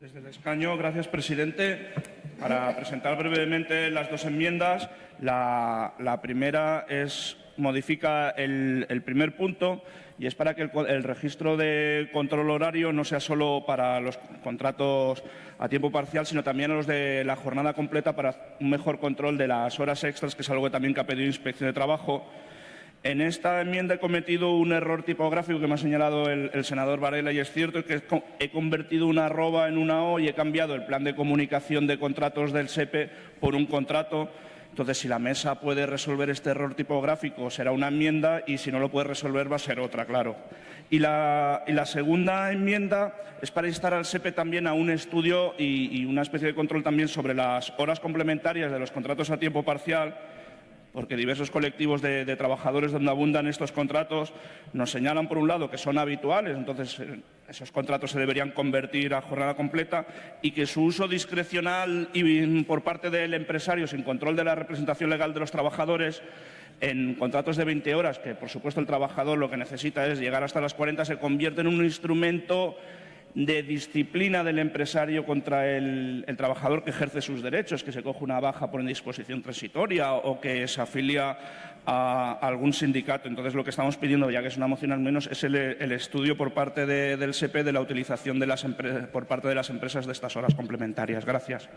Desde el escaño, gracias, presidente. Para presentar brevemente las dos enmiendas, la, primera es modifica el, primer punto y es para que el, el, registro de control horario no sea solo para los contratos a tiempo parcial, sino también a los de la jornada completa para un mejor control de las horas extras, que es algo que también que ha pedido Inspección de Trabajo en esta enmienda he cometido un error tipográfico que me ha señalado el, senador Varela y es cierto que he convertido una arroba en una O y he cambiado el plan de comunicación de contratos del SEPE por un contrato. Entonces, si la mesa puede resolver este error tipográfico, será una enmienda y si no lo puede resolver va a ser otra, claro. Y la, y la segunda enmienda es para instar al SEPE también a un estudio y, y una especie de control también sobre las horas complementarias de los contratos a tiempo parcial porque diversos colectivos de, trabajadores donde abundan estos contratos nos señalan, por un lado, que son habituales, entonces eh, esos contratos se deberían convertir a jornada completa y que su uso discrecional y por parte del empresario sin control de la representación legal de los trabajadores en contratos de 20 horas, que por supuesto el trabajador lo que necesita es llegar hasta las 40, se convierte en un instrumento de disciplina del empresario contra el, trabajador que ejerce sus derechos, que se coge una baja por indisposición transitoria o que se afilia a, algún sindicato. Entonces, lo que estamos pidiendo, ya que es una moción al menos, es el, estudio por parte de, del SEPE de la utilización de las por parte de las empresas de estas horas complementarias. Gracias.